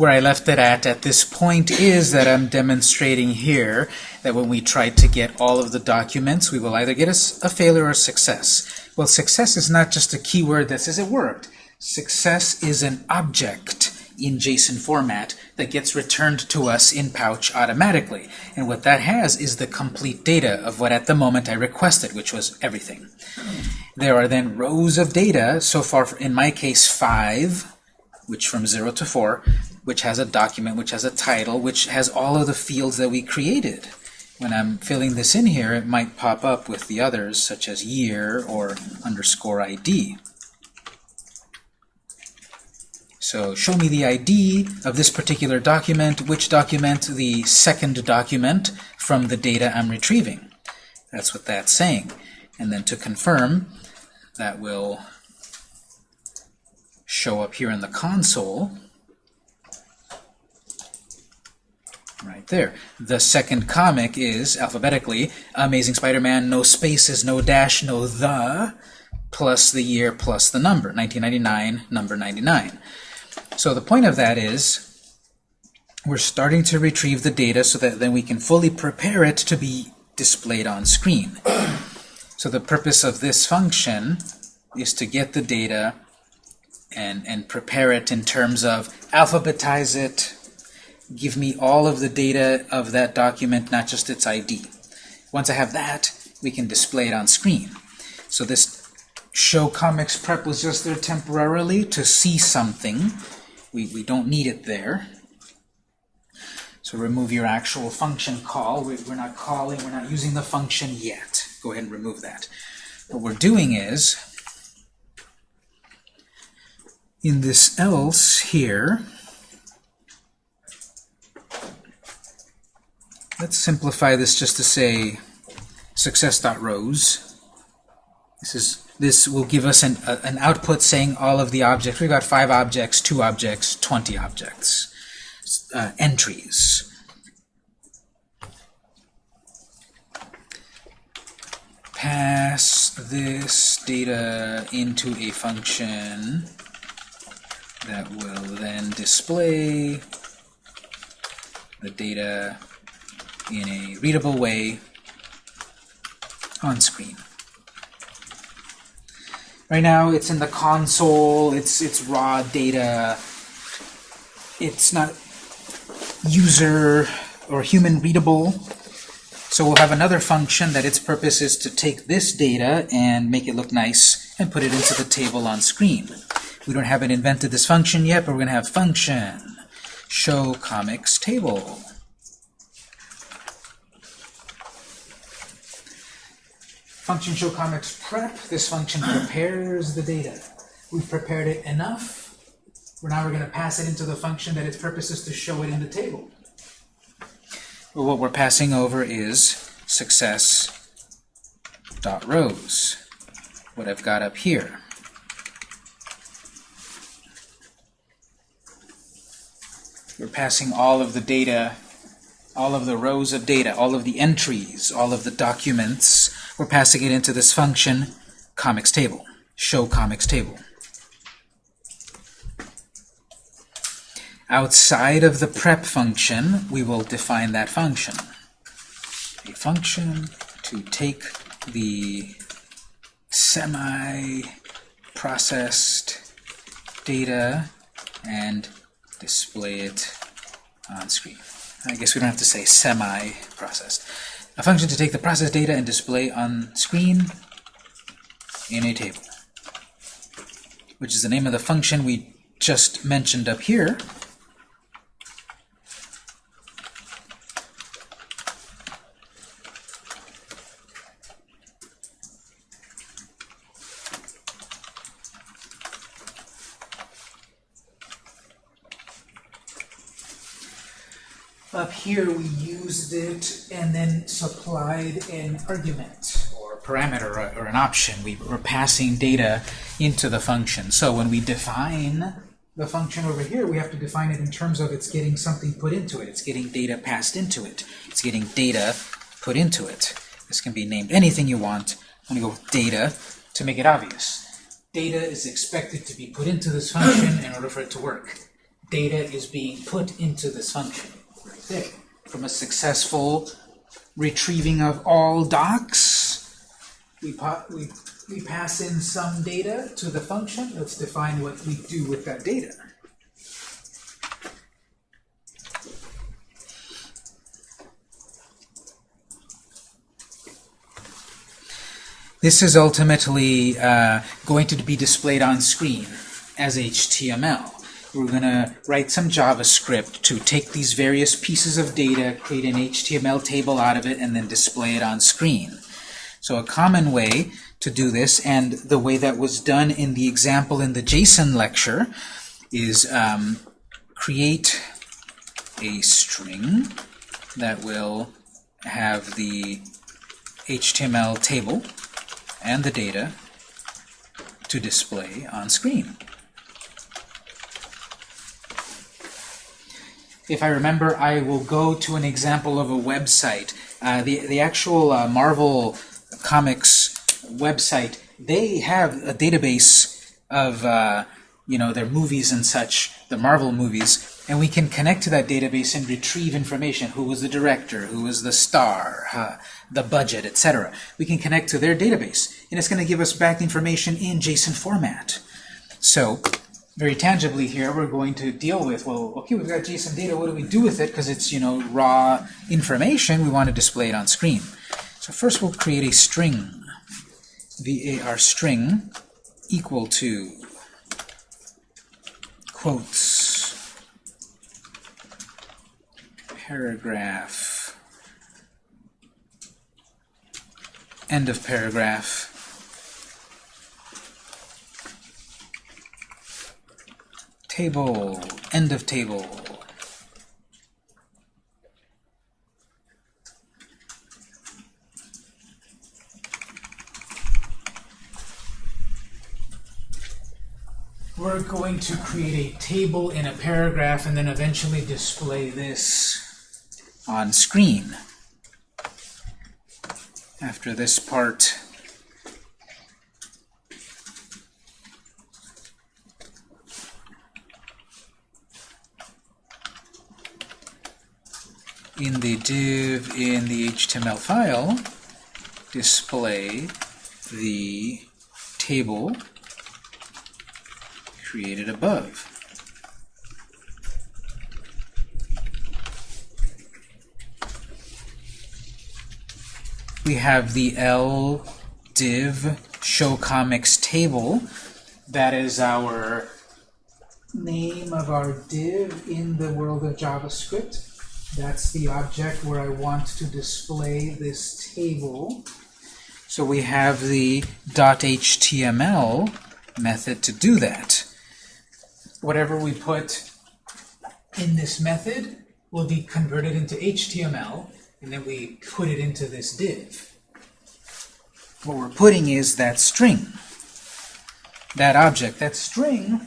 where I left it at at this point is that I'm demonstrating here that when we try to get all of the documents, we will either get a, a failure or success. Well, success is not just a keyword that says it worked. Success is an object in JSON format that gets returned to us in Pouch automatically. And what that has is the complete data of what at the moment I requested, which was everything. There are then rows of data, so far in my case five, which from 0 to 4, which has a document, which has a title, which has all of the fields that we created. When I'm filling this in here, it might pop up with the others, such as year or underscore ID. So show me the ID of this particular document, which document, the second document from the data I'm retrieving. That's what that's saying. And then to confirm, that will show up here in the console. Right there. The second comic is, alphabetically, Amazing Spider-Man, no spaces, no dash, no the, plus the year, plus the number, 1999, number 99. So the point of that is we're starting to retrieve the data so that then we can fully prepare it to be displayed on screen. So the purpose of this function is to get the data and, and prepare it in terms of alphabetize it, give me all of the data of that document, not just its ID. Once I have that, we can display it on screen. So this show comics prep was just there temporarily to see something we, we don't need it there. So remove your actual function call. We, we're not calling, we're not using the function yet. Go ahead and remove that. What we're doing is, in this else here, let's simplify this just to say success.rows. This is this will give us an, a, an output saying all of the objects. We've got five objects, two objects, 20 objects, uh, entries. Pass this data into a function that will then display the data in a readable way on screen. Right now it's in the console, it's, it's raw data, it's not user or human readable. So we'll have another function that its purpose is to take this data and make it look nice and put it into the table on screen. We don't haven't invented this function yet, but we're going to have function show comics table. Function show comics prep. This function prepares the data. We've prepared it enough. We're now we're going to pass it into the function that its purpose is to show it in the table. Well, what we're passing over is success dot rows. What I've got up here. We're passing all of the data, all of the rows of data, all of the entries, all of the documents we're passing it into this function, comics table, show comics table. Outside of the prep function, we will define that function. A function to take the semi-processed data and display it on screen. I guess we don't have to say semi-processed a function to take the process data and display on screen in a table, which is the name of the function we just mentioned up here. Up here we and then supplied an argument or parameter or, or an option. We were passing data into the function. So when we define the function over here, we have to define it in terms of it's getting something put into it. It's getting data passed into it. It's getting data put into it. This can be named anything you want. I'm going to go with data to make it obvious. Data is expected to be put into this function in order for it to work. data is being put into this function right there. From a successful retrieving of all docs, we, we, we pass in some data to the function. Let's define what we do with that data. This is ultimately uh, going to be displayed on screen as HTML. We're going to write some JavaScript to take these various pieces of data, create an HTML table out of it, and then display it on screen. So a common way to do this, and the way that was done in the example in the JSON lecture, is um, create a string that will have the HTML table and the data to display on screen. If I remember, I will go to an example of a website. Uh, the, the actual uh, Marvel Comics website, they have a database of uh, you know their movies and such, the Marvel movies, and we can connect to that database and retrieve information. Who was the director? Who was the star? The budget, etc. We can connect to their database, and it's going to give us back information in JSON format. So, very tangibly here, we're going to deal with, well, okay, we've got JSON data, what do we do with it? Because it's, you know, raw information, we want to display it on screen. So first we'll create a string, var string, equal to quotes, paragraph, end of paragraph. Table, end of table. We're going to create a table in a paragraph and then eventually display this on screen after this part. In the div in the HTML file, display the table created above. we have the L div show comics table. That is our name of our div in the world of JavaScript. That's the object where I want to display this table. So we have the .html method to do that. Whatever we put in this method will be converted into HTML and then we put it into this div. What we're putting is that string, that object. That string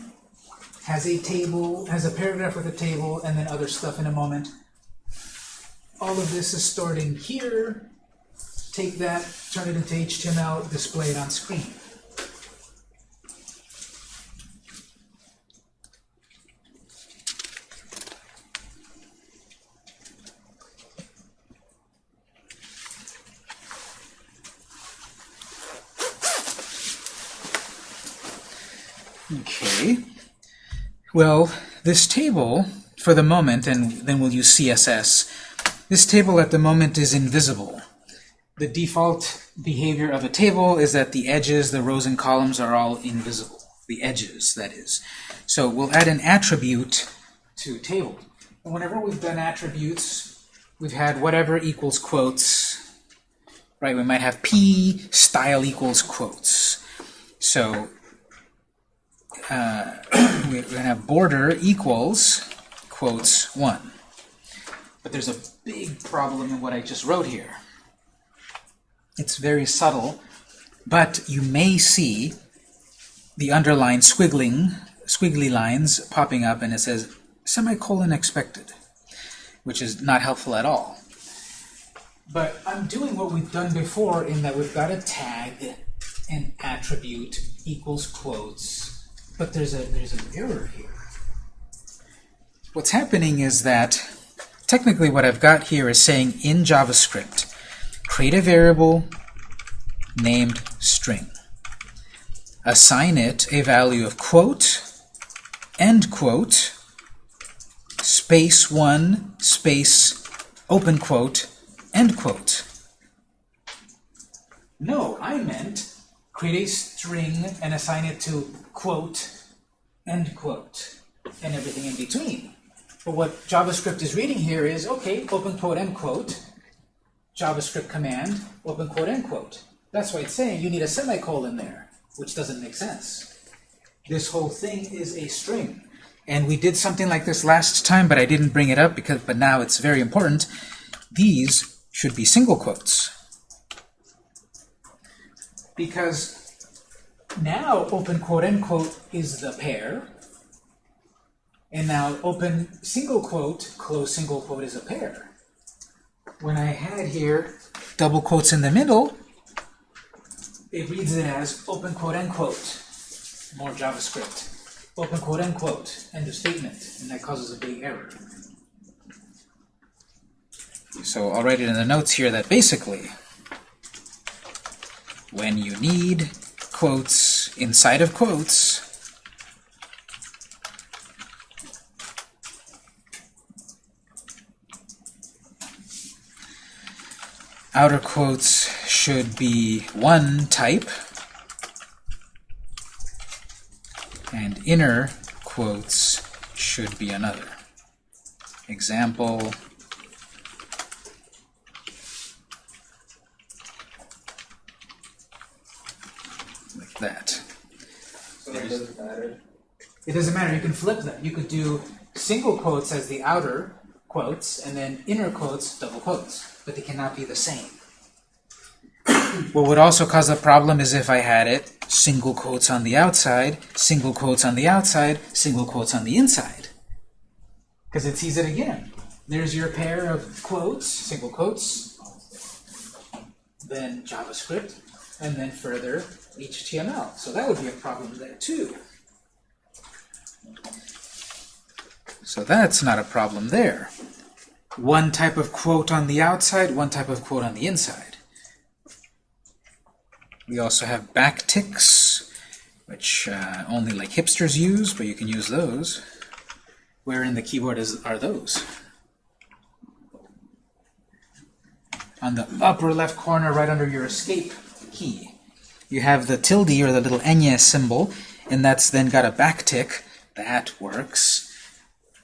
has a table, has a paragraph with a table, and then other stuff in a moment. All of this is stored in here. Take that, turn it into HTML, display it on screen. Okay. Well, this table, for the moment, and then we'll use CSS, this table at the moment is invisible. The default behavior of a table is that the edges, the rows and columns are all invisible. The edges, that is. So we'll add an attribute to table. And whenever we've done attributes, we've had whatever equals quotes, right? We might have p style equals quotes. So uh, we're going to have border equals quotes 1. But there's a big problem in what I just wrote here. It's very subtle, but you may see the underlined squiggling, squiggly lines popping up, and it says semicolon expected, which is not helpful at all. But I'm doing what we've done before in that we've got a tag, an attribute equals quotes, but there's a there's an error here. what's happening is that technically what I've got here is saying in JavaScript, create a variable named string. Assign it a value of quote, end quote, space 1, space, open quote, end quote. No, I meant create a string and assign it to quote, end quote, and everything in between. But what JavaScript is reading here is, okay, open quote, end quote, JavaScript command, open quote, end quote. That's why it's saying you need a semicolon there, which doesn't make sense. This whole thing is a string. And we did something like this last time, but I didn't bring it up because but now it's very important. These should be single quotes. Because now open quote end quote is the pair. And now open single quote, close single quote is a pair. When I had here double quotes in the middle, it reads it as open quote end quote. More JavaScript. Open quote end quote. End of statement. And that causes a big error. So I'll write it in the notes here that basically when you need quotes inside of quotes, outer quotes should be one type, and inner quotes should be another. Example, like that. So it doesn't matter. It doesn't matter, you can flip them. You could do single quotes as the outer quotes, and then inner quotes, double quotes. But they cannot be the same. what would also cause a problem is if I had it single quotes on the outside, single quotes on the outside, single quotes on the inside. Because it sees it again. There's your pair of quotes, single quotes, then JavaScript, and then further HTML. So that would be a problem there too. So that's not a problem there. One type of quote on the outside, one type of quote on the inside. We also have backticks, which uh, only like hipsters use, but you can use those. Where in the keyboard is, are those? On the upper left corner, right under your escape key. You have the tilde, or the little enya symbol, and that's then got a backtick. That works.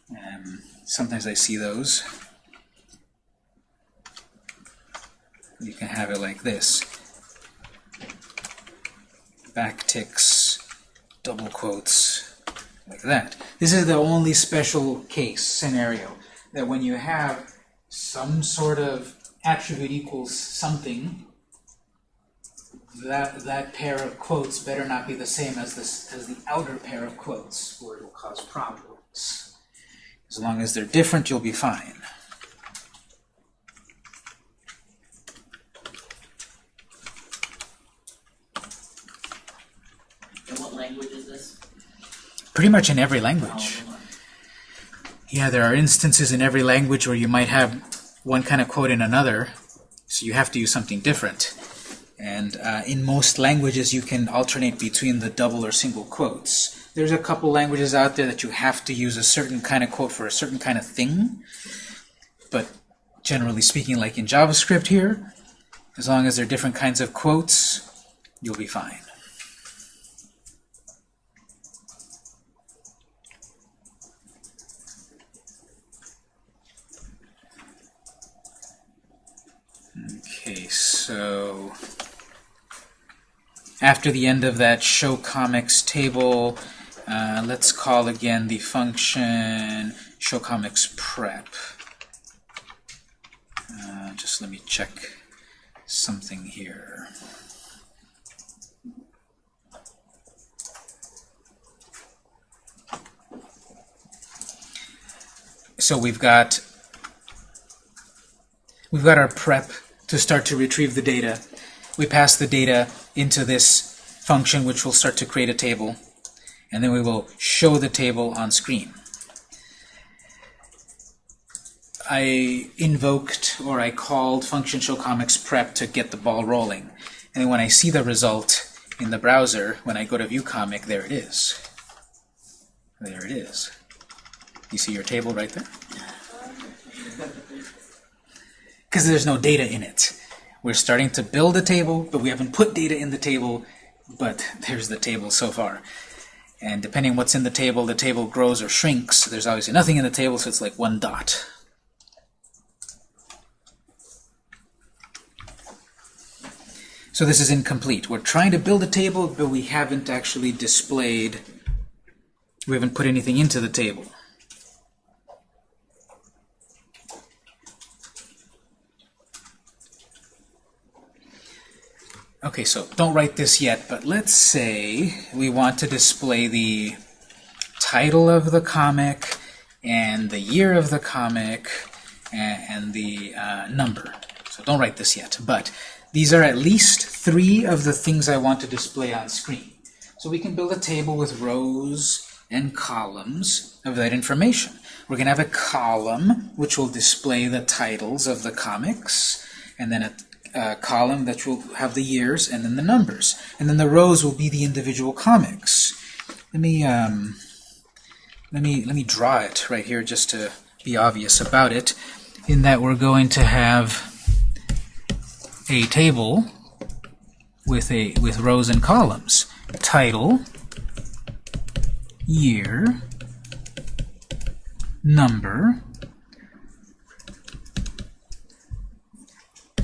Um, sometimes I see those. You can have it like this. Backticks, double quotes, like that. This is the only special case scenario that when you have some sort of attribute equals something, that that pair of quotes better not be the same as this as the outer pair of quotes, or it will cause problems. As long as they're different, you'll be fine. And what language is this? Pretty much in every language. Yeah, there are instances in every language where you might have one kind of quote in another, so you have to use something different. And uh, in most languages, you can alternate between the double or single quotes. There's a couple languages out there that you have to use a certain kind of quote for a certain kind of thing. But generally speaking, like in JavaScript here, as long as there are different kinds of quotes, you'll be fine. Okay, so after the end of that show comics table, uh, let's call again the function show comics prep. Uh, just let me check something here. So we've got we've got our prep to start to retrieve the data. We pass the data into this function which will start to create a table and then we will show the table on screen. I invoked or I called function show comics prep to get the ball rolling. And when I see the result in the browser, when I go to view comic, there it is. There it is. You see your table right there? Because there's no data in it. We're starting to build a table, but we haven't put data in the table, but there's the table so far. And depending what's in the table, the table grows or shrinks. There's obviously nothing in the table, so it's like one dot. So this is incomplete. We're trying to build a table, but we haven't actually displayed, we haven't put anything into the table. Okay, so don't write this yet, but let's say we want to display the title of the comic and the year of the comic and, the uh, number. So don't write this yet, but these are at least three of the things I want to display on screen. So we can build a table with rows and columns of that information. We're going to have a column which will display the titles of the comics, and then a uh, column that will have the years and then the numbers. And then the rows will be the individual comics. Let me um, let me let me draw it right here just to be obvious about it. In that we're going to have a table with a with rows and columns. Title, year, number,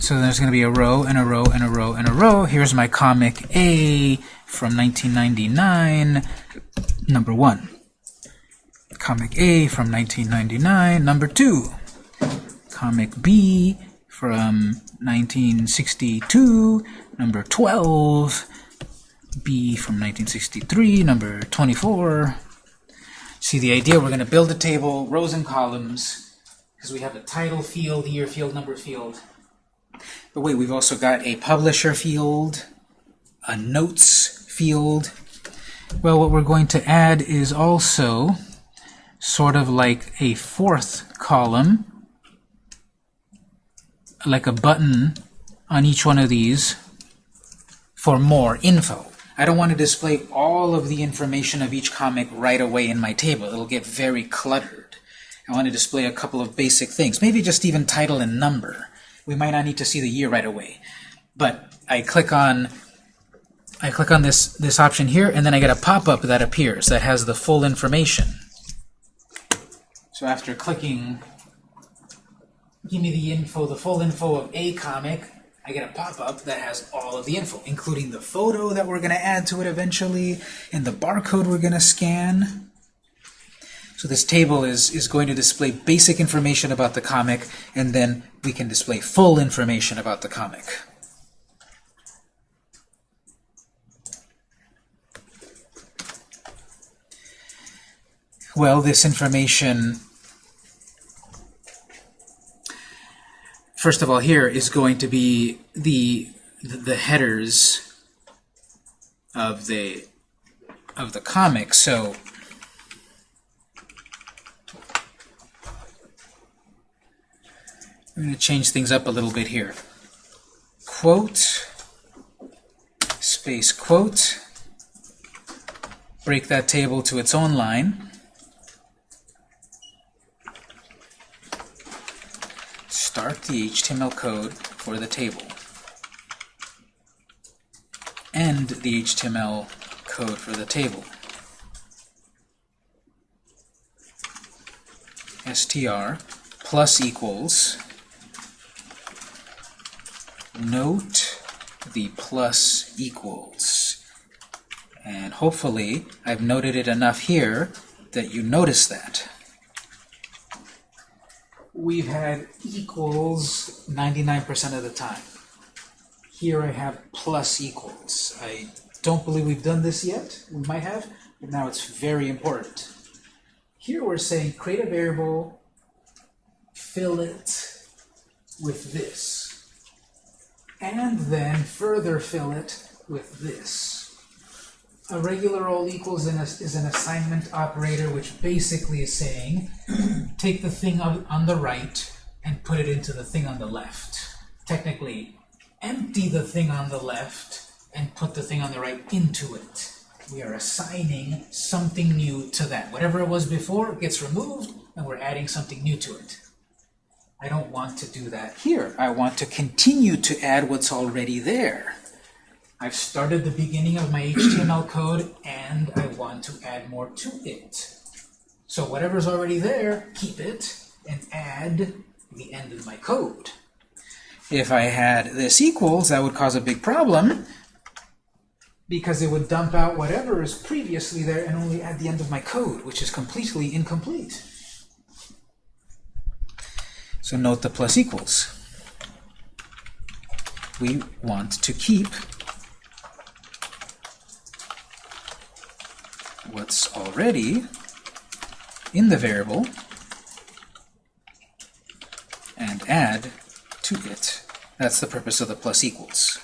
So there's going to be a row and a row and a row and a row. Here's my comic A from 1999, number one. Comic A from 1999, number two. Comic B from 1962, number 12. B from 1963, number 24. See the idea? We're going to build a table, rows and columns, because we have a title field, year field, number field. But wait, we've also got a publisher field, a notes field. Well, what we're going to add is also sort of like a fourth column, like a button on each one of these for more info. I don't want to display all of the information of each comic right away in my table. It'll get very cluttered. I want to display a couple of basic things, maybe just even title and number we might not need to see the year right away. But I click on I click on this this option here, and then I get a pop-up that appears that has the full information. So after clicking, give me the info, the full info of a comic, I get a pop-up that has all of the info, including the photo that we're going to add to it eventually, and the barcode we're going to scan. So this table is, is going to display basic information about the comic, and then we can display full information about the comic. Well, this information, first of all, here is going to be the the headers of the of the comic. So I'm going to change things up a little bit here. Quote, space quote, break that table to its own line. Start the HTML code for the table. End the HTML code for the table. str plus equals note the plus equals. And hopefully I've noted it enough here that you notice that. We've had equals 99% of the time. Here I have plus equals. I don't believe we've done this yet. We might have, but now it's very important. Here we're saying create a variable, fill it with this and then further fill it with this. A regular all equals is an assignment operator which basically is saying take the thing on the right and put it into the thing on the left. Technically, empty the thing on the left and put the thing on the right into it. We are assigning something new to that. Whatever it was before gets removed, and we're adding something new to it. I don't want to do that here. I want to continue to add what's already there. I've started the beginning of my HTML code, and I want to add more to it. So whatever's already there, keep it, and add the end of my code. If I had this equals, that would cause a big problem, because it would dump out whatever is previously there and only add the end of my code, which is completely incomplete. So note the plus equals. We want to keep what's already in the variable and add to it. That's the purpose of the plus equals.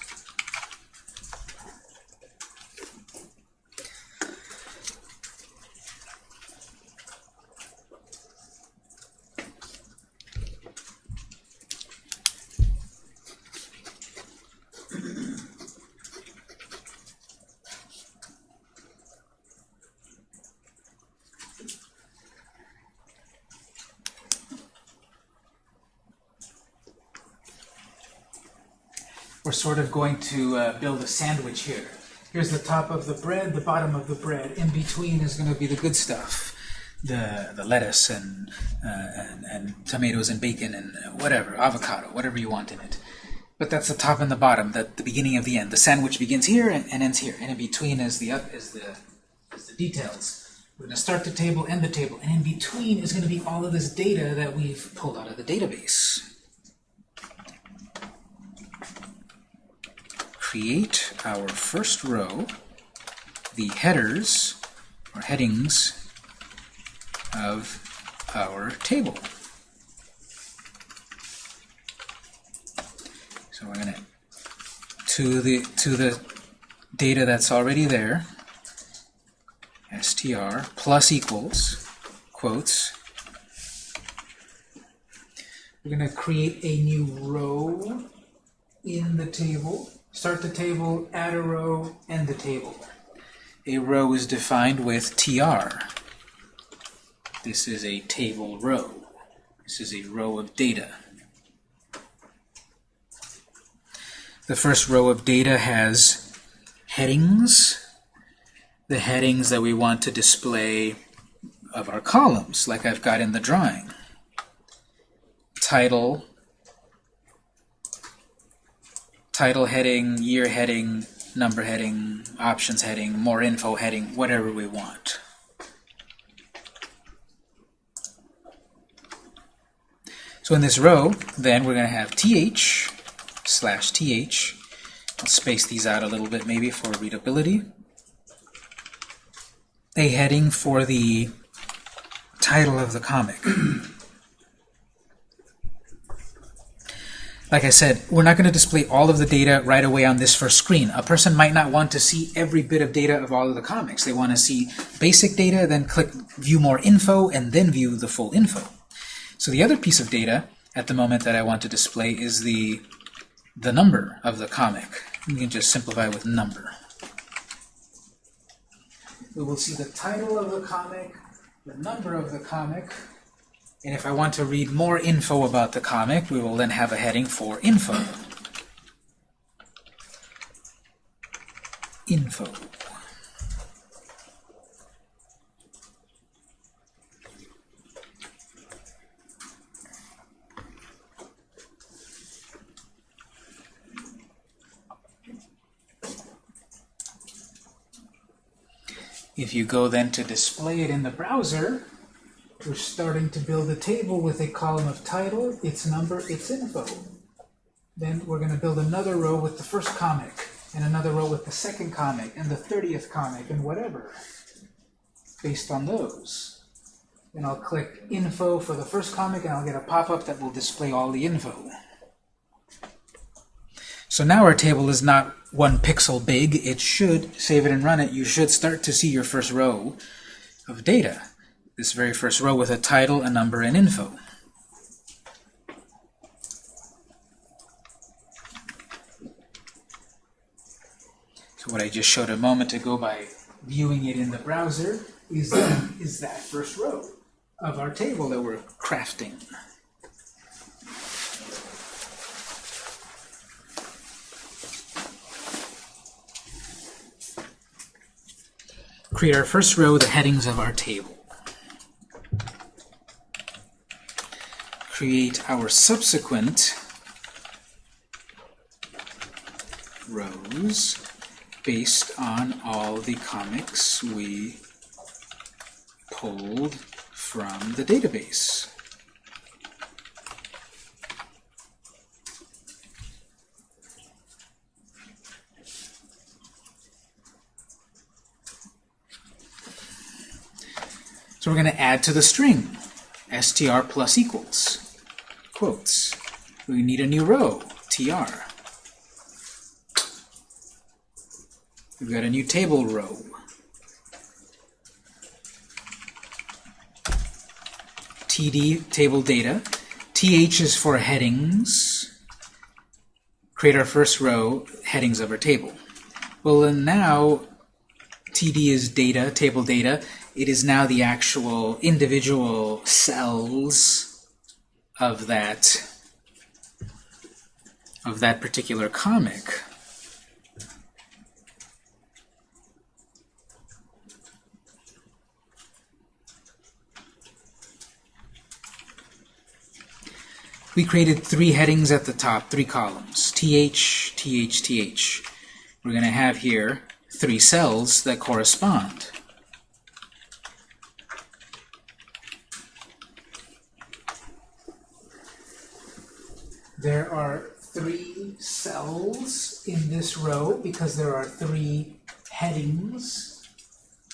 Sort of going to uh, build a sandwich here. Here's the top of the bread, the bottom of the bread. In between is going to be the good stuff. The, the lettuce and, uh, and, and tomatoes and bacon and whatever, avocado, whatever you want in it. But that's the top and the bottom, the, the beginning of the end. The sandwich begins here and, and ends here. And in between is the, up, is, the, is the details. We're going to start the table, end the table. And in between is going to be all of this data that we've pulled out of the database. Create our first row, the headers or headings of our table. So we're gonna to the to the data that's already there, str plus equals quotes. We're gonna create a new row in the table. Start the table, add a row, end the table. A row is defined with tr. This is a table row. This is a row of data. The first row of data has headings, the headings that we want to display of our columns, like I've got in the drawing. Title, title heading, year heading, number heading, options heading, more info heading, whatever we want. So in this row, then we're going to have th slash th. I'll space these out a little bit maybe for readability. A heading for the title of the comic. Like I said, we're not going to display all of the data right away on this first screen. A person might not want to see every bit of data of all of the comics. They want to see basic data, then click View More Info, and then view the full info. So the other piece of data at the moment that I want to display is the, the number of the comic. We can just simplify with number. We will see the title of the comic, the number of the comic, and if I want to read more info about the comic, we will then have a heading for info. Info. If you go then to display it in the browser, we're starting to build a table with a column of title, its number, its info. Then we're going to build another row with the first comic, and another row with the second comic, and the 30th comic, and whatever, based on those. Then I'll click Info for the first comic, and I'll get a pop-up that will display all the info. So now our table is not one pixel big. It should, save it and run it, you should start to see your first row of data this very first row with a title, a number, and info. So what I just showed a moment ago by viewing it in the browser is is that first row of our table that we're crafting. Create our first row, the headings of our table. Create our subsequent rows based on all the comics we pulled from the database. So we're going to add to the string str plus equals quotes. We need a new row, tr. We've got a new table row. td, table data. th is for headings. Create our first row, headings of our table. Well, then now td is data, table data. It is now the actual individual cells of that of that particular comic. we created three headings at the top, three columns, th, th, th. We're going to have here three cells that correspond. There are three cells in this row because there are three headings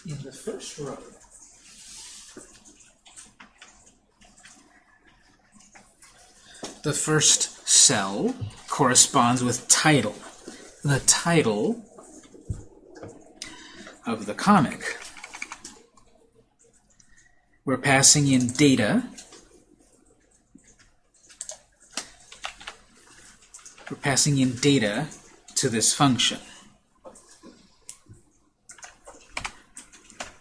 in the first row. the first cell corresponds with title. The title of the comic. We're passing in data. We're passing in data to this function.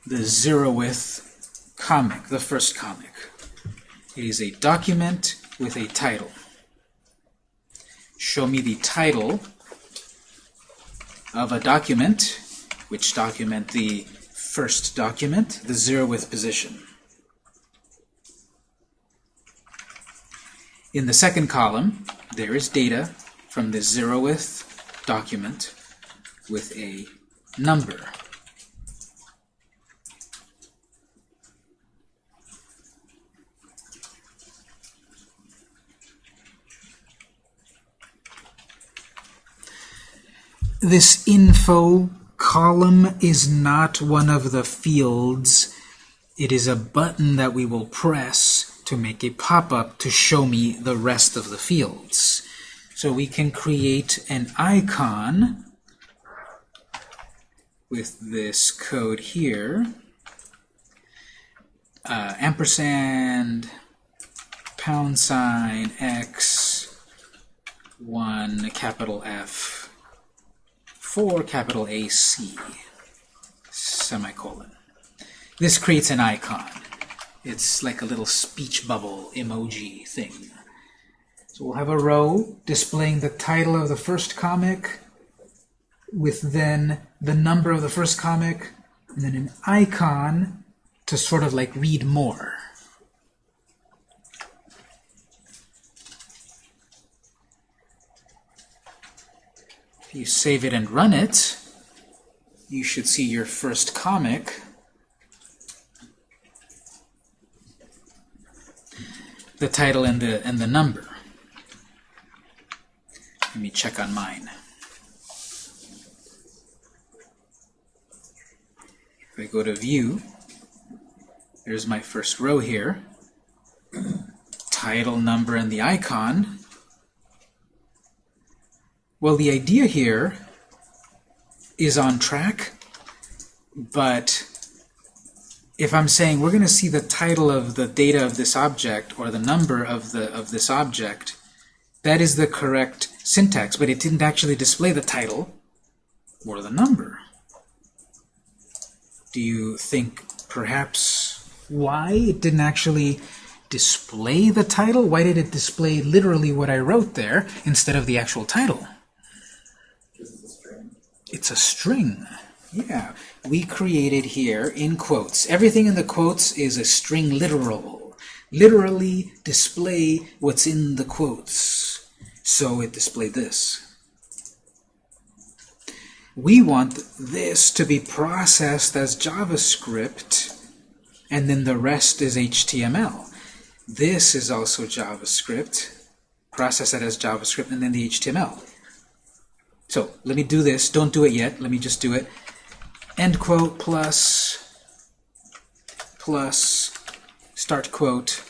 The zeroth comic, the first comic. It is a document with a title. Show me the title of a document, which document the first document, the zeroth position. In the second column, there is data from the zeroth document with a number. this info column is not one of the fields. It is a button that we will press to make a pop-up to show me the rest of the fields. So we can create an icon with this code here. Uh, ampersand pound sign x 1 capital F 4 capital AC semicolon. This creates an icon. It's like a little speech bubble emoji thing. So we'll have a row displaying the title of the first comic with then the number of the first comic and then an icon to sort of like read more. If you save it and run it, you should see your first comic. The title and the and the number. Let me check on mine. If I go to view, there's my first row here. Title, number, and the icon. Well, the idea here is on track, but if I'm saying we're going to see the title of the data of this object or the number of the of this object, that is the correct syntax, but it didn't actually display the title or the number. Do you think perhaps why it didn't actually display the title? Why did it display literally what I wrote there instead of the actual title? It's a string. Yeah, we created here in quotes. Everything in the quotes is a string literal. Literally display what's in the quotes. So it displayed this. We want this to be processed as JavaScript, and then the rest is HTML. This is also JavaScript. Process it as JavaScript, and then the HTML. So let me do this. Don't do it yet. Let me just do it. End quote plus plus start quote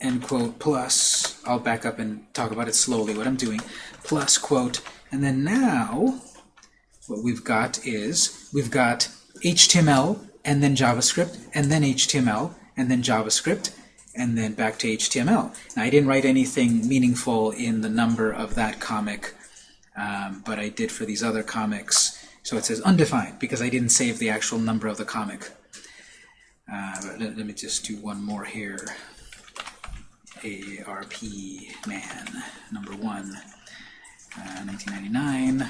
end quote plus I'll back up and talk about it slowly what I'm doing plus quote and then now what we've got is we've got HTML and then JavaScript and then HTML and then JavaScript and then back to HTML. Now I didn't write anything meaningful in the number of that comic um, but I did for these other comics. So it says undefined because I didn't save the actual number of the comic. Uh, let, let me just do one more here. ARP Man, number one, uh, 1999.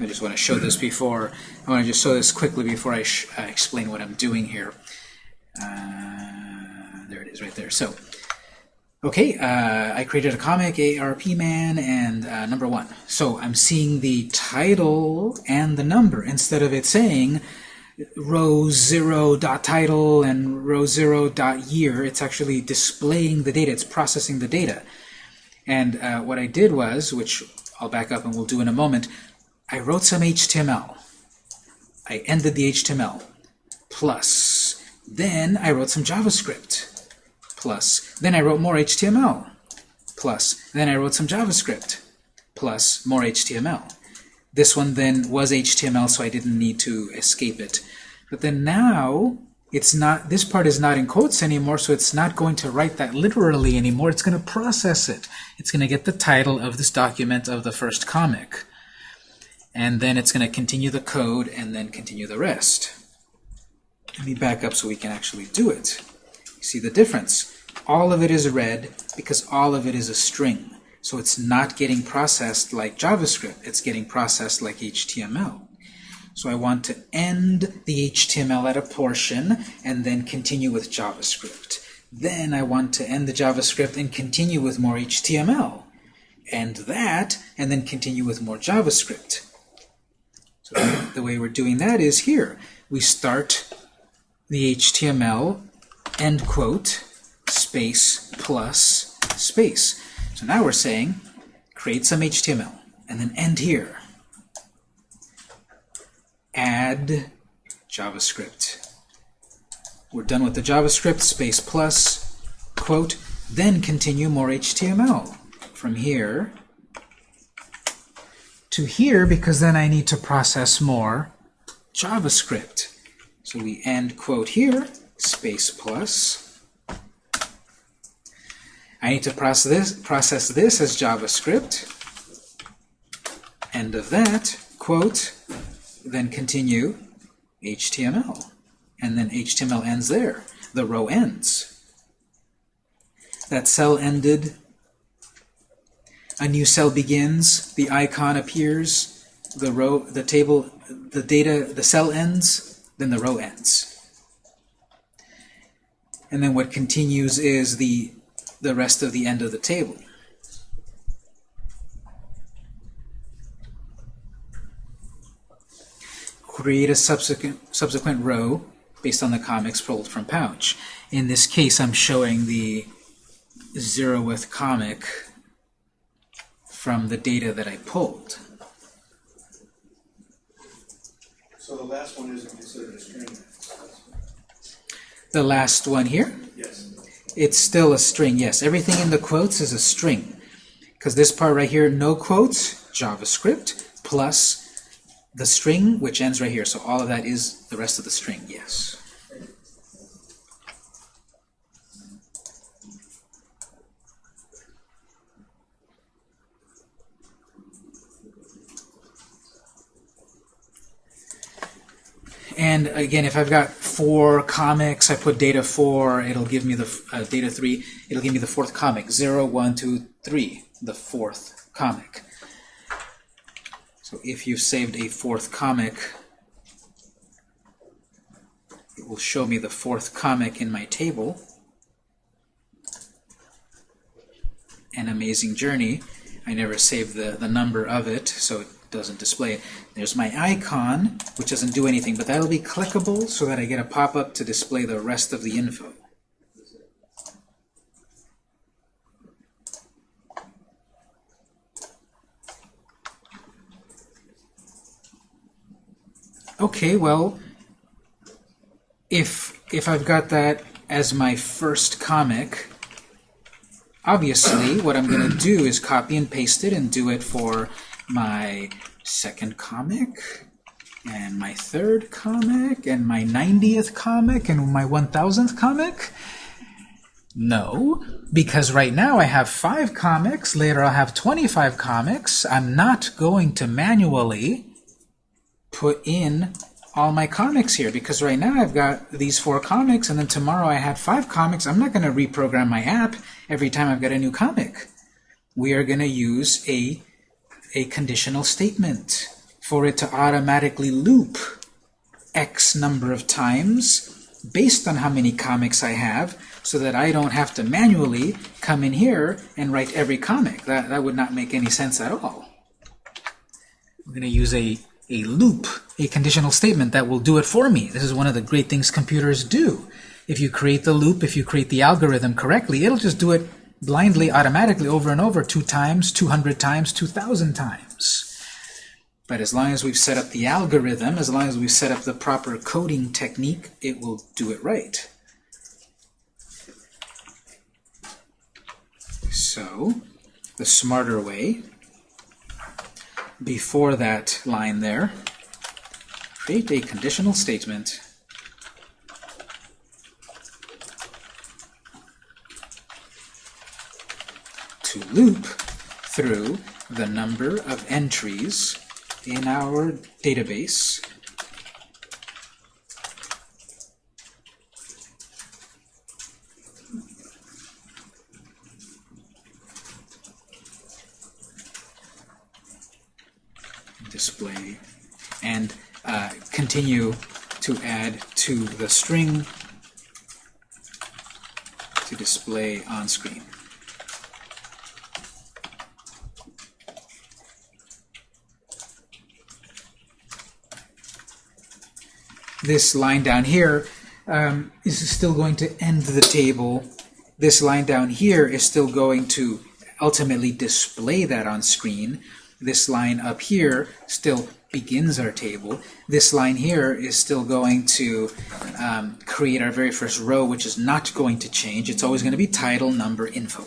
I just want to show this before, I want to just show this quickly before I sh uh, explain what I'm doing here. Uh, there it is right there. So, okay, uh, I created a comic, ARP Man, and uh, number one. So I'm seeing the title and the number instead of it saying row 0 dot title and row 0 dot year. It's actually displaying the data. It's processing the data. And uh, what I did was, which I'll back up and we'll do in a moment, I wrote some HTML. I ended the HTML. Plus, then I wrote some JavaScript. Plus, then I wrote more HTML. Plus, then I wrote some JavaScript. Plus, more HTML. This one then was HTML, so I didn't need to escape it. But then now, it's not. this part is not in quotes anymore, so it's not going to write that literally anymore. It's going to process it. It's going to get the title of this document of the first comic and then it's going to continue the code and then continue the rest. Let me back up so we can actually do it. You see the difference. All of it is red because all of it is a string. So it's not getting processed like JavaScript. It's getting processed like HTML. So I want to end the HTML at a portion and then continue with JavaScript. Then I want to end the JavaScript and continue with more HTML. End that and then continue with more JavaScript. So the way we're doing that is here. We start the HTML, end quote, space, plus, space. So now we're saying, create some HTML, and then end here. Add JavaScript. We're done with the JavaScript, space plus, quote, then continue more HTML. From here, to here because then I need to process more JavaScript. So we end quote here, space plus. I need to process this, process this as JavaScript. End of that, quote, then continue HTML. And then HTML ends there. The row ends. That cell ended a new cell begins, the icon appears, the row, the table, the data, the cell ends, then the row ends. And then what continues is the, the rest of the end of the table. Create a subsequent, subsequent row based on the comics pulled from Pouch. In this case, I'm showing the zeroth comic from the data that I pulled. So the last one isn't considered a string? The last one here, Yes. it's still a string. Yes, everything in the quotes is a string. Because this part right here, no quotes, JavaScript, plus the string, which ends right here. So all of that is the rest of the string, yes. And again, if I've got four comics, I put data four, it'll give me the uh, data three, it'll give me the fourth comic. Zero, one, two, three, the fourth comic. So if you've saved a fourth comic, it will show me the fourth comic in my table. An Amazing Journey. I never saved the, the number of it, so it doesn't display it. There's my icon, which doesn't do anything, but that'll be clickable so that I get a pop-up to display the rest of the info. Okay, well, if if I've got that as my first comic, obviously what I'm going to do is copy and paste it and do it for my second comic and my third comic and my 90th comic and my 1000th comic? No, because right now I have five comics, later I'll have 25 comics. I'm not going to manually put in all my comics here because right now I've got these four comics and then tomorrow I have five comics. I'm not going to reprogram my app every time I've got a new comic. We are going to use a, a conditional statement for it to automatically loop X number of times based on how many comics I have so that I don't have to manually come in here and write every comic. That, that would not make any sense at all. We're going to use a a loop, a conditional statement that will do it for me. This is one of the great things computers do. If you create the loop, if you create the algorithm correctly, it'll just do it blindly, automatically, over and over, two times, 200 times, 2,000 times. But as long as we've set up the algorithm, as long as we've set up the proper coding technique, it will do it right. So, the smarter way before that line there, create a conditional statement to loop through the number of entries in our database display and uh, continue to add to the string to display on screen. This line down here um, is still going to end the table. This line down here is still going to ultimately display that on screen. This line up here still begins our table. This line here is still going to um, create our very first row, which is not going to change. It's always going to be title, number, info.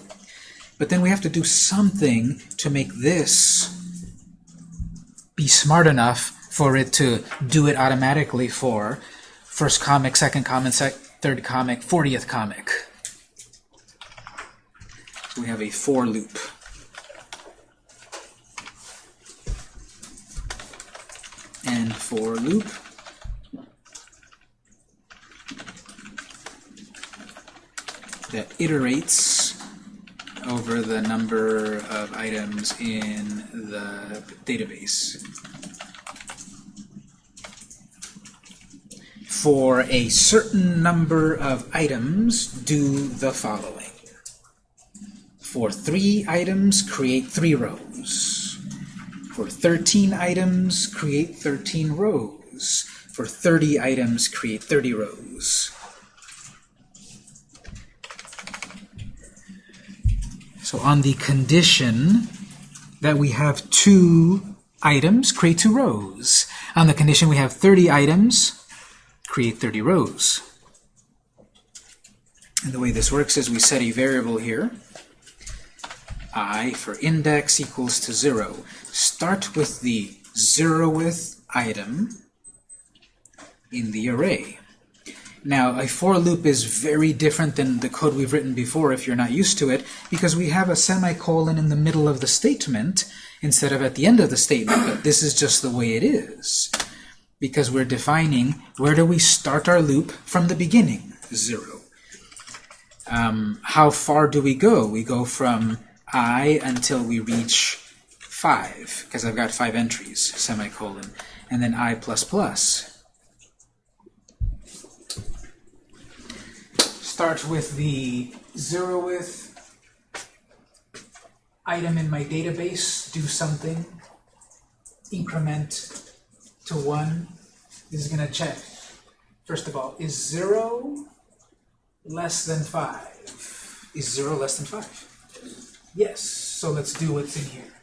But then we have to do something to make this be smart enough for it to do it automatically for first comic, second comic, sec third comic, 40th comic. We have a for loop. and for loop. that iterates over the number of items in the database. For a certain number of items, do the following. For three items, create three rows. For 13 items, create 13 rows. For 30 items, create 30 rows. So on the condition that we have two items, create two rows. On the condition we have 30 items, create 30 rows. And the way this works is we set a variable here, i for index equals to 0. Start with the zeroth item in the array. Now, a for loop is very different than the code we've written before if you're not used to it, because we have a semicolon in the middle of the statement instead of at the end of the statement, but this is just the way it is. Because we're defining where do we start our loop from the beginning? Zero. Um, how far do we go? We go from i until we reach 5, because I've got 5 entries, semicolon, and then i plus plus. Start with the zeroth item in my database, do something, increment to 1. Is going to check. First of all, is 0 less than 5? Is 0 less than 5? Yes, so let's do what's in here.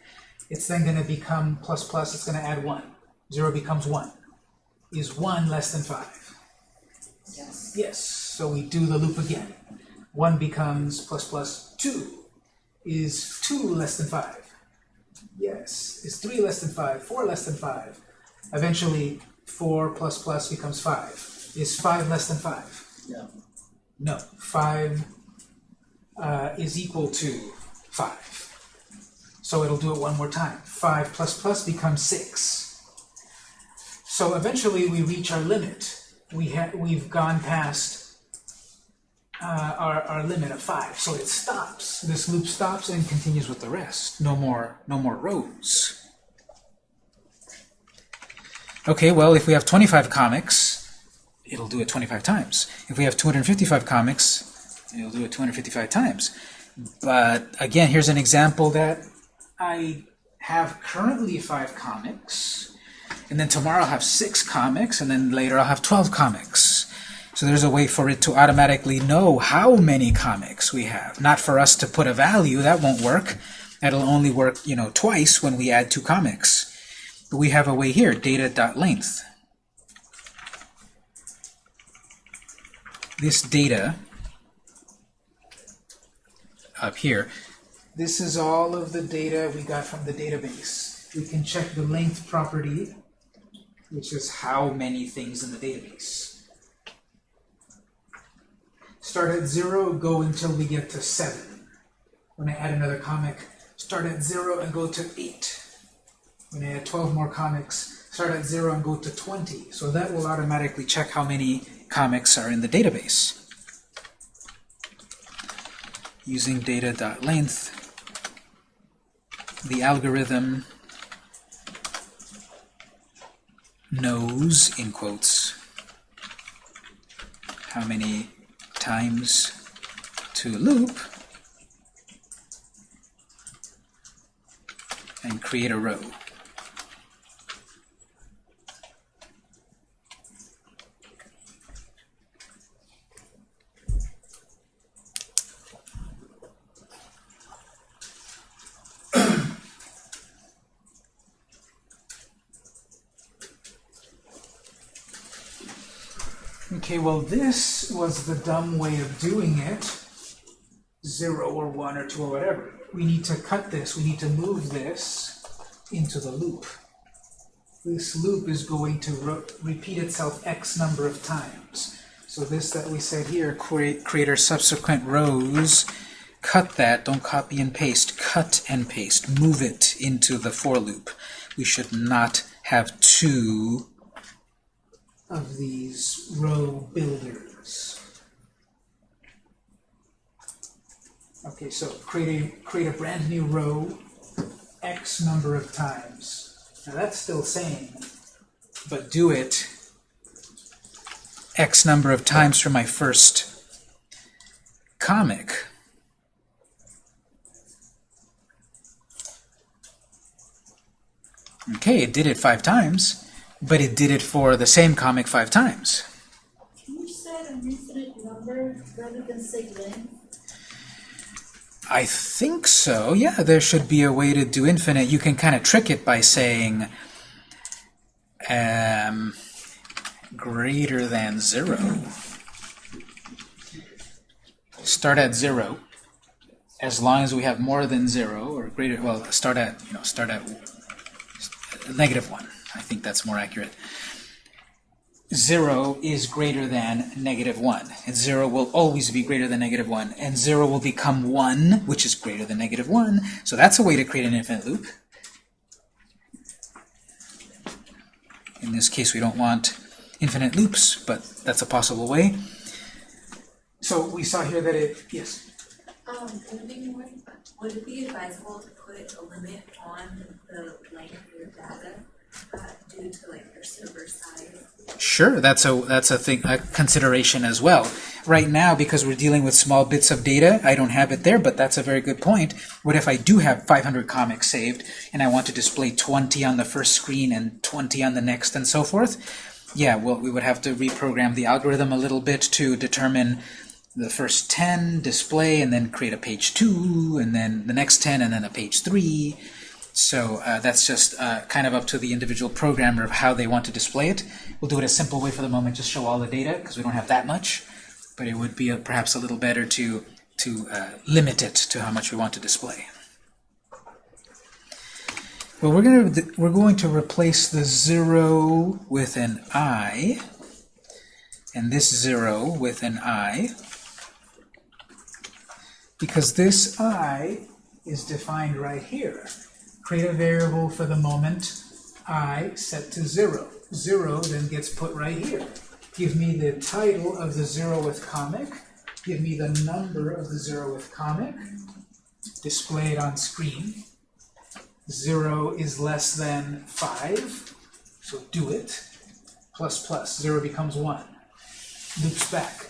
It's then going to become plus plus, it's going to add 1. 0 becomes 1. Is 1 less than 5? Yes. Yes, so we do the loop again. 1 becomes plus plus 2. Is 2 less than 5? Yes. Is 3 less than 5? 4 less than 5? Eventually, 4 plus plus becomes 5. Is 5 less than 5? No. No. 5 uh, is equal to 5. So it'll do it one more time. 5 plus plus becomes 6. So eventually we reach our limit. We ha we've gone past uh, our, our limit of 5. So it stops. This loop stops and continues with the rest. No more, no more rows. Okay, well, if we have 25 comics, it'll do it 25 times. If we have 255 comics, it'll do it 255 times. But again, here's an example that I have currently five comics, and then tomorrow I'll have six comics, and then later I'll have 12 comics. So there's a way for it to automatically know how many comics we have. Not for us to put a value, that won't work. That'll only work, you know, twice when we add two comics. We have a way here, data.length. This data up here, this is all of the data we got from the database. We can check the length property, which is how many things in the database. Start at zero, go until we get to seven. When I add another comic, start at zero and go to eight. When I add 12 more comics, start at zero and go to 20. So that will automatically check how many comics are in the database. Using data.length, the algorithm knows, in quotes, how many times to loop and create a row. Okay, well this was the dumb way of doing it. Zero or one or two or whatever. We need to cut this, we need to move this into the loop. This loop is going to re repeat itself x number of times. So this that we said here, create, create our subsequent rows, cut that, don't copy and paste, cut and paste, move it into the for loop. We should not have two of these row builders. Okay, so create a, create a brand new row x number of times. Now that's still same, but do it x number of times for my first comic. Okay, it did it five times, but it did it for the same comic five times. Can you set an infinite number rather than say length? I think so. Yeah, there should be a way to do infinite. You can kind of trick it by saying um, greater than zero. Start at zero. As long as we have more than zero or greater, well, start at, you know, start at negative one. I think that's more accurate. 0 is greater than negative 1. And 0 will always be greater than negative 1. And 0 will become 1, which is greater than negative 1. So that's a way to create an infinite loop. In this case, we don't want infinite loops, but that's a possible way. So we saw here that it, yes? Um, would it be more, would it be advisable to put a limit on the length of your data, Sure, that's a that's a thing a consideration as well. Right now, because we're dealing with small bits of data, I don't have it there, but that's a very good point. What if I do have 500 comics saved, and I want to display 20 on the first screen and 20 on the next, and so forth? Yeah, well, we would have to reprogram the algorithm a little bit to determine the first 10 display, and then create a page 2, and then the next 10, and then a page 3. So uh, that's just uh, kind of up to the individual programmer of how they want to display it. We'll do it a simple way for the moment, just show all the data, because we don't have that much. But it would be uh perhaps a little better to, to uh, limit it to how much we want to display. Well, we're going to we're going to replace the zero with an i, and this zero with an i, because this i is defined right here create a variable for the moment i set to 0. 0 then gets put right here. Give me the title of the 0 with comic. Give me the number of the 0 with comic. Display it on screen. 0 is less than 5, so do it. Plus plus, 0 becomes 1. Loops back.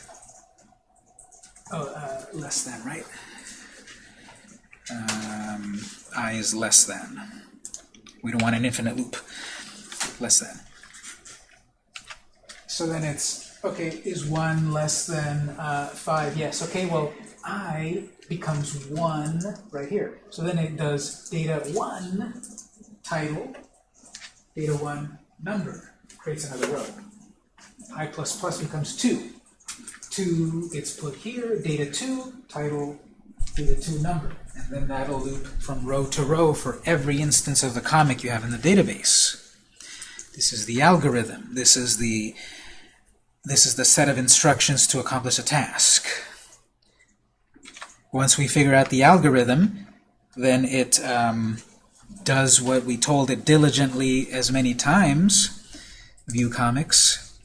Oh, uh, less than, right? Um, i is less than. We don't want an infinite loop. Less than. So then it's, okay, is 1 less than uh, 5? Yes. Okay, well, i becomes 1 right here. So then it does data 1 title, data 1 number, creates another row. i plus plus becomes 2. 2 gets put here, data 2, title, data 2 number. And then that'll loop from row to row for every instance of the comic you have in the database. This is the algorithm. This is the this is the set of instructions to accomplish a task. Once we figure out the algorithm, then it um, does what we told it diligently as many times. View comics.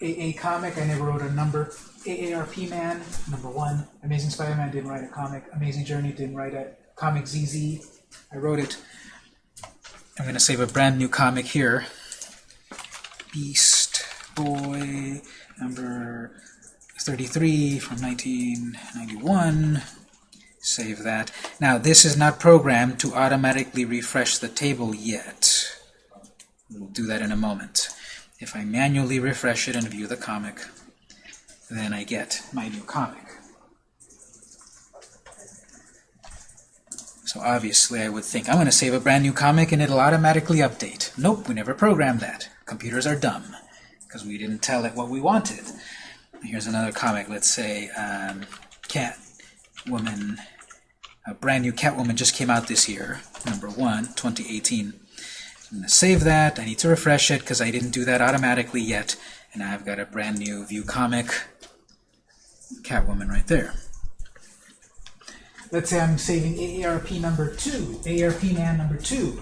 A comic, I never wrote a number. AARP Man, number one. Amazing Spider-Man didn't write a comic. Amazing Journey didn't write a comic. ZZ, I wrote it. I'm going to save a brand new comic here. Beast Boy, number 33 from 1991. Save that. Now, this is not programmed to automatically refresh the table yet. We'll do that in a moment. If I manually refresh it and view the comic, then I get my new comic. So obviously I would think, I'm going to save a brand new comic and it'll automatically update. Nope, we never programmed that. Computers are dumb, because we didn't tell it what we wanted. Here's another comic, let's say um, Catwoman, a brand new Catwoman just came out this year, number one, 2018. I'm going to save that, I need to refresh it because I didn't do that automatically yet, and I've got a brand new view comic, Catwoman right there. Let's say I'm saving AARP number 2, AARP man number 2.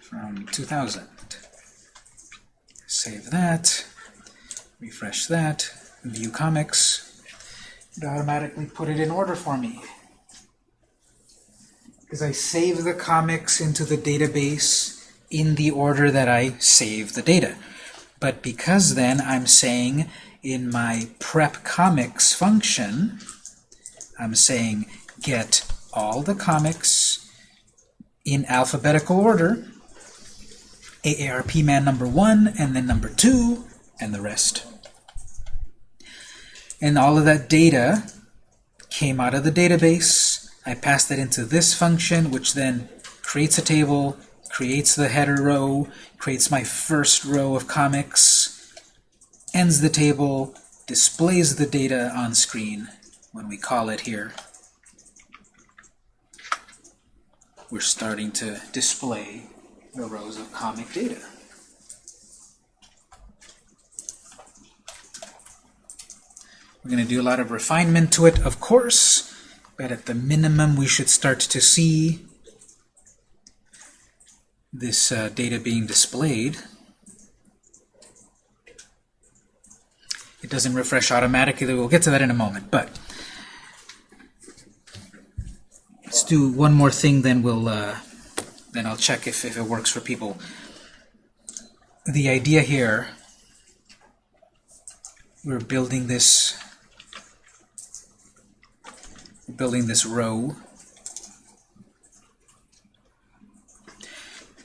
From 2000. Save that, refresh that, view comics. It automatically put it in order for me. Because I save the comics into the database in the order that I save the data. But because then I'm saying in my prep comics function, I'm saying get all the comics in alphabetical order, AARP man number one, and then number two, and the rest. And all of that data came out of the database. I passed that into this function, which then creates a table, creates the header row, creates my first row of comics, ends the table, displays the data on screen when we call it here. We're starting to display the rows of comic data. We're going to do a lot of refinement to it, of course, but at the minimum we should start to see this uh, data being displayed. It doesn't refresh automatically. We'll get to that in a moment. But let's do one more thing, then we'll uh, then I'll check if, if it works for people. The idea here, we're building this building this row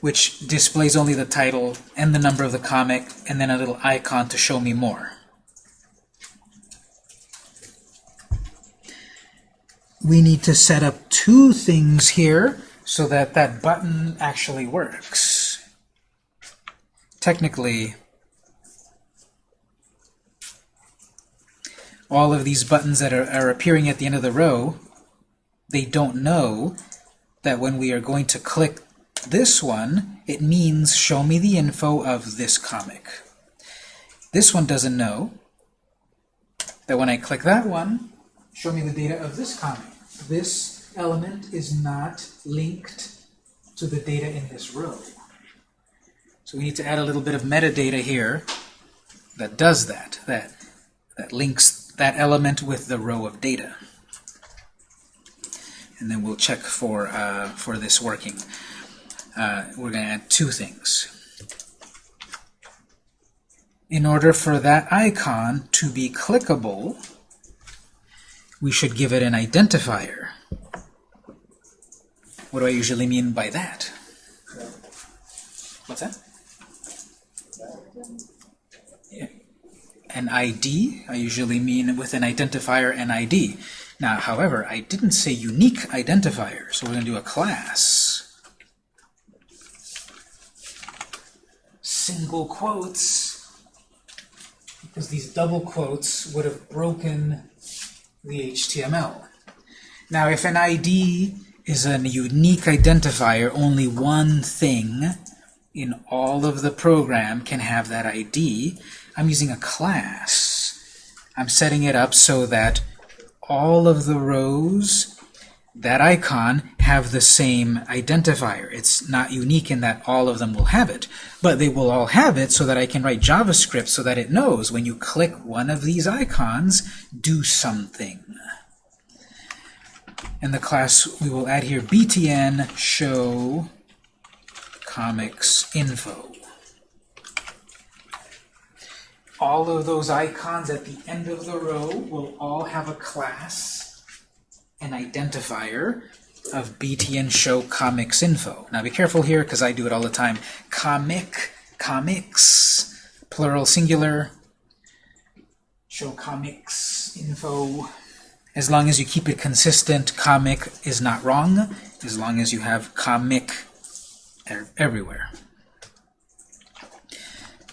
which displays only the title and the number of the comic and then a little icon to show me more. We need to set up two things here so that that button actually works. Technically, all of these buttons that are, are appearing at the end of the row, they don't know that when we are going to click this one, it means show me the info of this comic. This one doesn't know that when I click that one, show me the data of this comic. This element is not linked to the data in this row. So we need to add a little bit of metadata here that does that, that, that links that element with the row of data. And then we'll check for, uh, for this working. Uh, we're going to add two things. In order for that icon to be clickable, we should give it an identifier. What do I usually mean by that? What's that? An ID, I usually mean with an identifier an ID. Now, however, I didn't say unique identifier, so we're going to do a class. Single quotes, because these double quotes would have broken the HTML. Now, if an ID is a unique identifier, only one thing in all of the program can have that ID. I'm using a class. I'm setting it up so that all of the rows, that icon, have the same identifier. It's not unique in that all of them will have it, but they will all have it so that I can write JavaScript so that it knows when you click one of these icons, do something. In the class, we will add here btn show comics info. All of those icons at the end of the row will all have a class, an identifier of btn show comics info. Now be careful here because I do it all the time. Comic, comics, plural singular, show comics info. As long as you keep it consistent, comic is not wrong, as long as you have comic everywhere.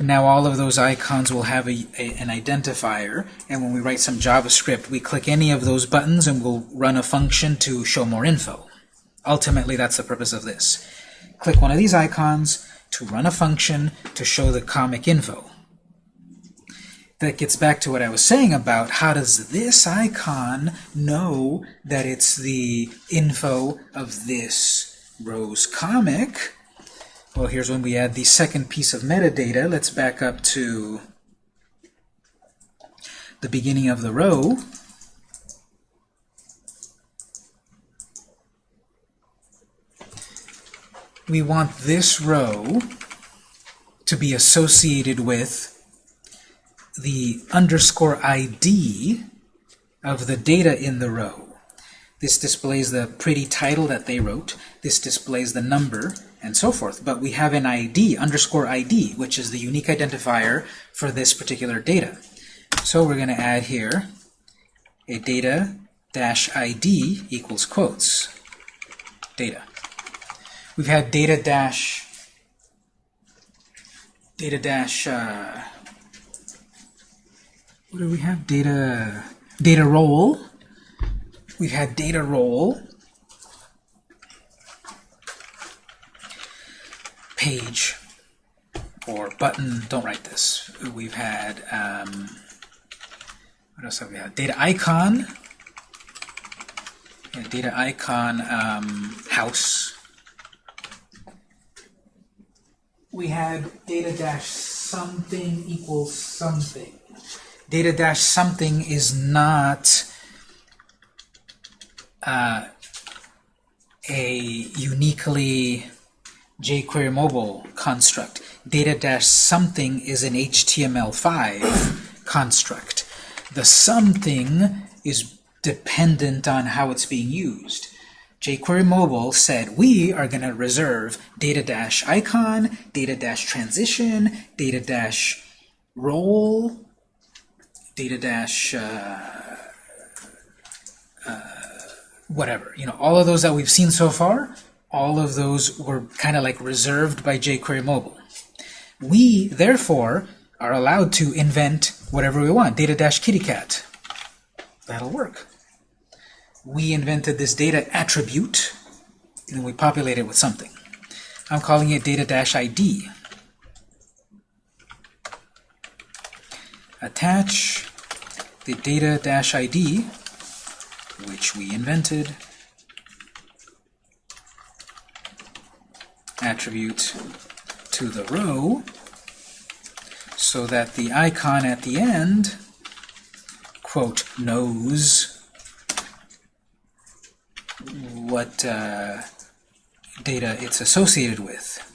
Now all of those icons will have a, a, an identifier, and when we write some JavaScript, we click any of those buttons and we'll run a function to show more info. Ultimately, that's the purpose of this. Click one of these icons to run a function to show the comic info. That gets back to what I was saying about how does this icon know that it's the info of this row's comic? Well, here's when we add the second piece of metadata. Let's back up to the beginning of the row. We want this row to be associated with the underscore ID of the data in the row. This displays the pretty title that they wrote. This displays the number, and so forth. But we have an ID, underscore ID, which is the unique identifier for this particular data. So we're going to add here a data dash ID equals quotes. Data. We've had data dash data dash uh, what do we have? Data data role. We've had data role page or button, don't write this. We've had, um, what else have we had? Data icon, data icon um, house. We had data dash something equals something. Data dash something is not uh, a uniquely jQuery mobile construct. Data-something is an HTML5 construct. The something is dependent on how it's being used. jQuery Mobile said we are going to reserve data-icon, data-transition, data-role, data dash uh, uh. You know, all of those that we've seen so far, all of those were kind of like reserved by jQuery Mobile. We, therefore, are allowed to invent whatever we want. Data dash kitty cat. That'll work. We invented this data attribute, and we populate it with something. I'm calling it data dash ID. Attach the data dash ID, which we invented, attribute to the row so that the icon at the end, quote, knows what uh, data it's associated with.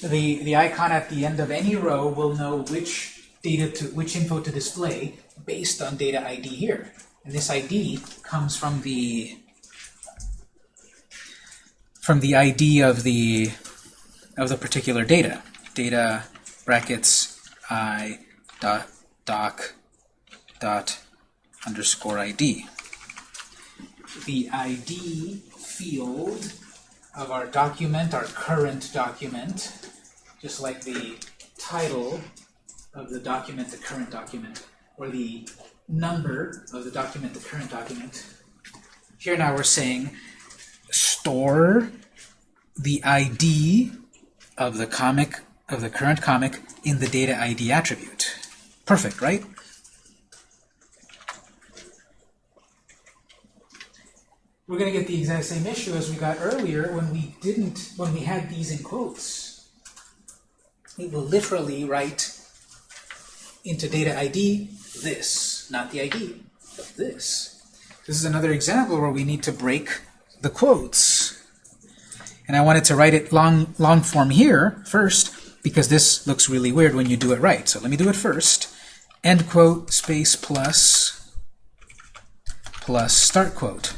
The, the icon at the end of any row will know which data to which info to display based on data ID here. And this ID comes from the from the ID of the of the particular data. Data brackets i dot doc dot underscore ID. The ID field of our document, our current document, just like the title of the document, the current document, or the number of the document, the current document. Here now we're saying store the ID of the comic, of the current comic, in the data ID attribute. Perfect, right? We're going to get the exact same issue as we got earlier when we didn't, when we had these in quotes. It will literally write into data ID this, not the ID, but this. This is another example where we need to break the quotes. And I wanted to write it long, long form here first, because this looks really weird when you do it right. So let me do it first. End quote, space plus, plus start quote.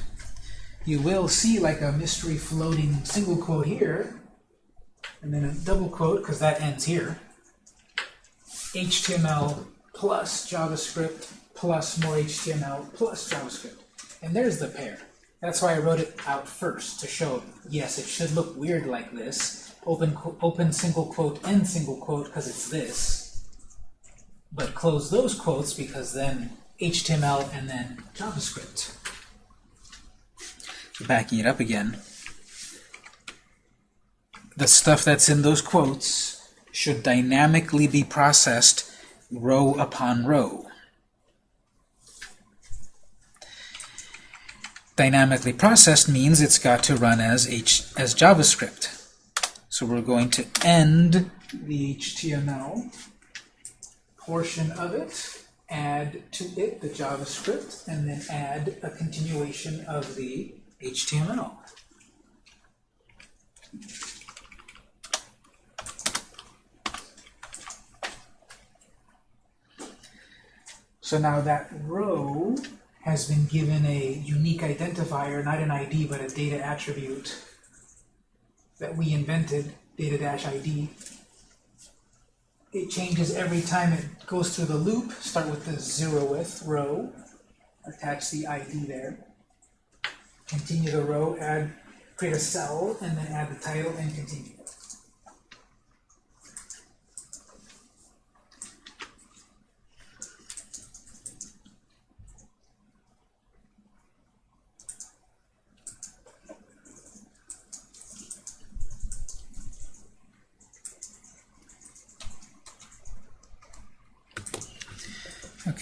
You will see like a mystery floating single quote here, and then a double quote, because that ends here. HTML plus JavaScript plus more HTML plus JavaScript. And there's the pair. That's why I wrote it out first, to show, yes, it should look weird like this. Open, open single quote, end single quote, because it's this. But close those quotes because then HTML and then JavaScript. Backing it up again. The stuff that's in those quotes should dynamically be processed row upon row. Dynamically processed means it's got to run as H as JavaScript. So we're going to end the HTML portion of it, add to it the JavaScript, and then add a continuation of the HTML. So now that row has been given a unique identifier, not an ID, but a data attribute that we invented, data-id. It changes every time it goes through the loop. Start with the zeroth row, attach the ID there. Continue the row, add, create a cell, and then add the title and continue.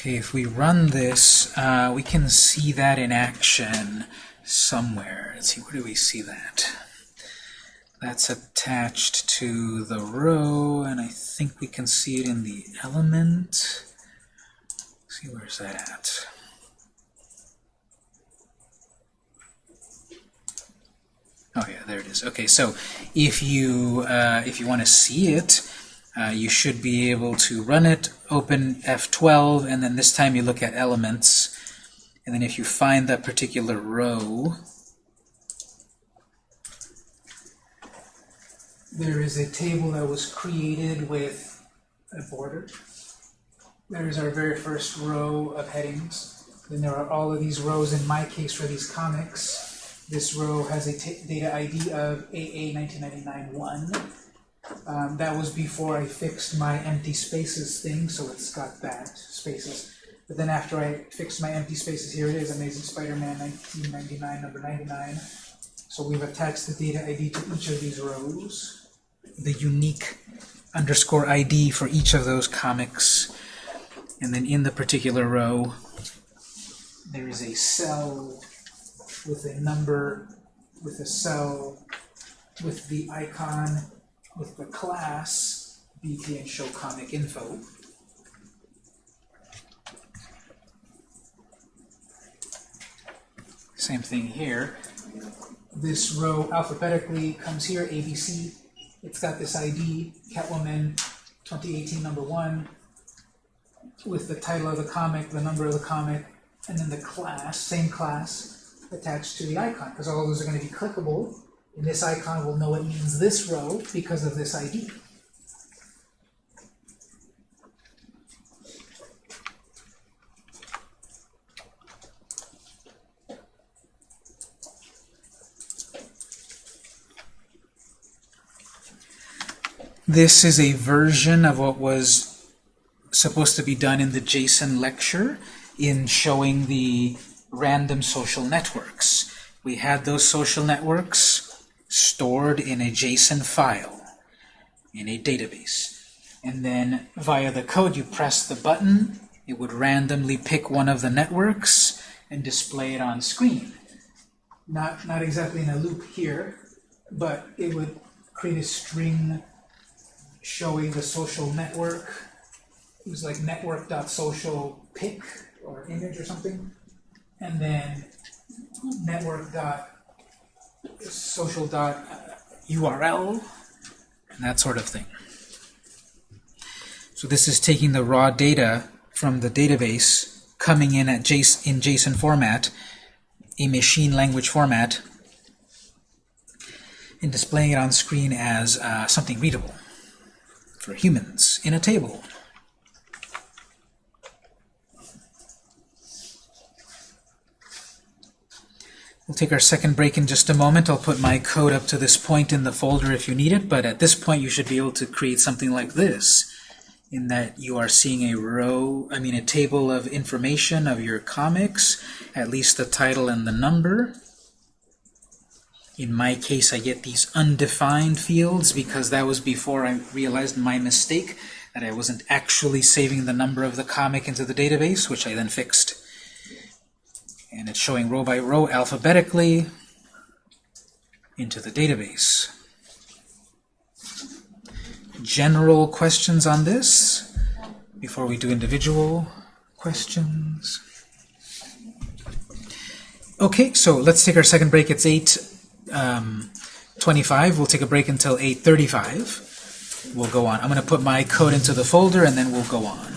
Okay, if we run this, uh, we can see that in action somewhere. Let's see, where do we see that? That's attached to the row, and I think we can see it in the element. Let's see, where's that at? Oh yeah, there it is. Okay, so if you uh, if you want to see it, uh, you should be able to run it, open F12, and then this time you look at elements, and then if you find that particular row, there is a table that was created with a border. There's our very first row of headings. Then there are all of these rows, in my case for these comics. This row has a data ID of AA 1999-1. Um, that was before I fixed my empty spaces thing, so it's got that, spaces. But then after I fixed my empty spaces, here it is, Amazing Spider-Man 1999, number 99. So we've attached the data ID to each of these rows, the unique underscore ID for each of those comics. And then in the particular row, there is a cell with a number, with a cell, with the icon, with the class, and show comic info. Same thing here. This row alphabetically comes here, ABC. It's got this ID, Catwoman 2018 number one, with the title of the comic, the number of the comic, and then the class, same class, attached to the icon, because all those are going to be clickable. And this icon will know it means this row because of this ID. This is a version of what was supposed to be done in the JSON lecture in showing the random social networks. We had those social networks stored in a JSON file in a database. And then via the code, you press the button, it would randomly pick one of the networks and display it on screen. Not, not exactly in a loop here, but it would create a string showing the social network. It was like network.social pic or image or something. And then network dot social dot URL and that sort of thing. So this is taking the raw data from the database, coming in at JSON, in JSON format, a machine language format, and displaying it on screen as uh, something readable for humans in a table. We'll take our second break in just a moment. I'll put my code up to this point in the folder if you need it, but at this point you should be able to create something like this, in that you are seeing a row, I mean a table of information of your comics, at least the title and the number. In my case, I get these undefined fields because that was before I realized my mistake, that I wasn't actually saving the number of the comic into the database, which I then fixed and it's showing row by row alphabetically into the database. General questions on this before we do individual questions? Okay, so let's take our second break. It's 8.25. Um, 25. we'll take a break until 8.35. We'll go on. I'm going to put my code into the folder and then we'll go on.